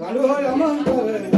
aló, amante.